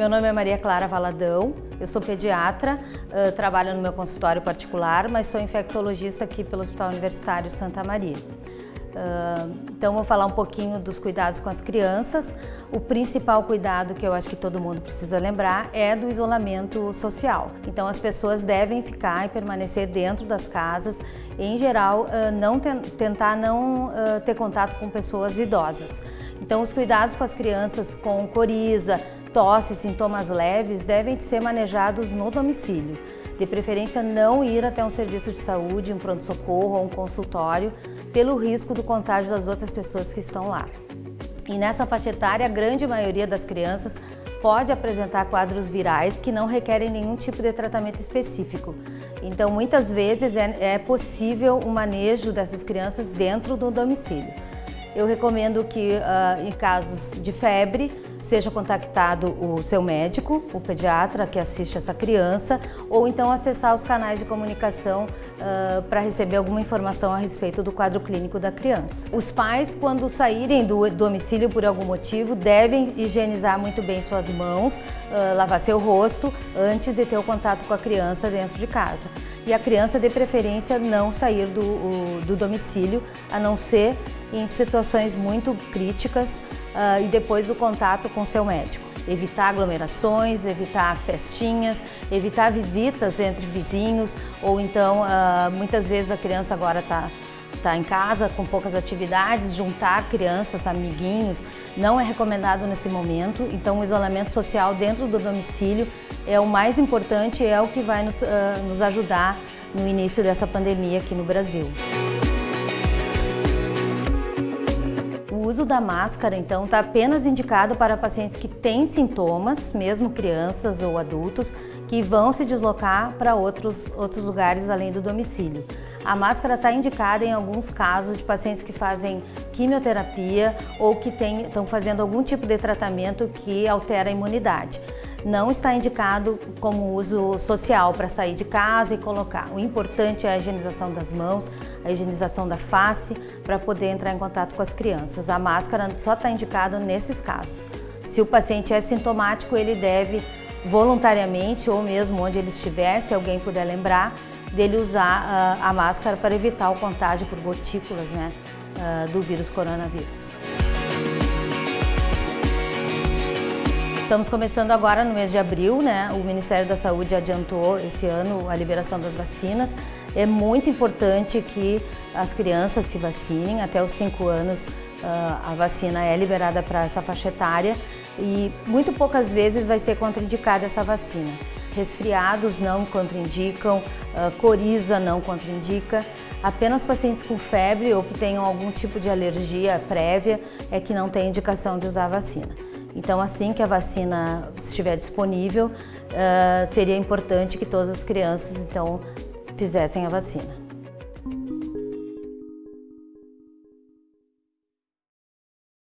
meu nome é Maria Clara Valadão, eu sou pediatra, trabalho no meu consultório particular, mas sou infectologista aqui pelo Hospital Universitário Santa Maria. Então vou falar um pouquinho dos cuidados com as crianças. O principal cuidado que eu acho que todo mundo precisa lembrar é do isolamento social. Então as pessoas devem ficar e permanecer dentro das casas, em geral não tentar não ter contato com pessoas idosas. Então os cuidados com as crianças com coriza, tosse, sintomas leves devem ser manejados no domicílio. De preferência não ir até um serviço de saúde, um pronto-socorro ou um consultório, pelo risco do contágio das outras pessoas que estão lá. E nessa faixa etária, a grande maioria das crianças pode apresentar quadros virais que não requerem nenhum tipo de tratamento específico. Então, muitas vezes é, é possível o manejo dessas crianças dentro do domicílio. Eu recomendo que, uh, em casos de febre, seja contactado o seu médico, o pediatra que assiste essa criança, ou então acessar os canais de comunicação uh, para receber alguma informação a respeito do quadro clínico da criança. Os pais, quando saírem do domicílio por algum motivo, devem higienizar muito bem suas mãos, uh, lavar seu rosto antes de ter o contato com a criança dentro de casa. E a criança, de preferência, não sair do, o, do domicílio, a não ser em situações muito críticas uh, e depois do contato com seu médico. Evitar aglomerações, evitar festinhas, evitar visitas entre vizinhos ou então uh, muitas vezes a criança agora está tá em casa com poucas atividades, juntar crianças, amiguinhos, não é recomendado nesse momento. Então o isolamento social dentro do domicílio é o mais importante, é o que vai nos, uh, nos ajudar no início dessa pandemia aqui no Brasil. Uso da máscara, então, está apenas indicado para pacientes que têm sintomas, mesmo crianças ou adultos, que vão se deslocar para outros, outros lugares além do domicílio. A máscara está indicada em alguns casos de pacientes que fazem quimioterapia ou que estão fazendo algum tipo de tratamento que altera a imunidade não está indicado como uso social para sair de casa e colocar. O importante é a higienização das mãos, a higienização da face para poder entrar em contato com as crianças. A máscara só está indicada nesses casos. Se o paciente é sintomático, ele deve voluntariamente ou mesmo onde ele estiver, se alguém puder lembrar, dele usar uh, a máscara para evitar o contágio por gotículas né, uh, do vírus coronavírus. Estamos começando agora no mês de abril, né? O Ministério da Saúde adiantou esse ano a liberação das vacinas. É muito importante que as crianças se vacinem, até os 5 anos ah, a vacina é liberada para essa faixa etária e muito poucas vezes vai ser contraindicada essa vacina. Resfriados não contraindicam, ah, coriza não contraindica, apenas pacientes com febre ou que tenham algum tipo de alergia prévia é que não tem indicação de usar a vacina. Então, assim que a vacina estiver disponível, uh, seria importante que todas as crianças então fizessem a vacina.